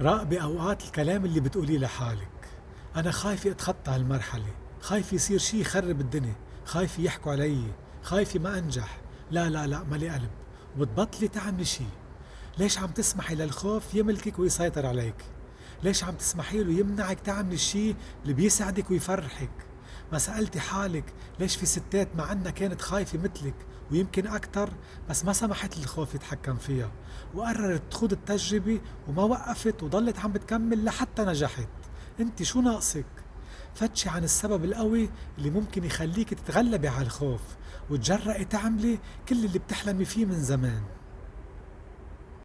راقبي أوقات الكلام اللي بتقوليه لحالك. أنا خايفة أتخطى هالمرحلة خايفة يصير شي يخرب الدنيا خايفة يحكوا علي خايفة ما أنجح. لا لا لا مالي قلب. وبتبطلي تعملي شي. ليش عم تسمحي للخوف يملكك ويسيطر عليك؟ ليش عم تسمحي له يمنعك تعملي الشي اللي بيسعدك ويفرحك؟ ما سألتي حالك ليش في ستات مع عنا كانت خايفة مثلك؟ ويمكن أكتر بس ما سمحت للخوف يتحكم فيها. وقررت تخوض التجربة وما وقفت وضلت عم بتكمل لحتى نجحت. أنت شو ناقصك؟ فتشي عن السبب القوي اللي ممكن يخليك تتغلبي على الخوف. وتجرأي تعملي كل اللي بتحلمي فيه من زمان.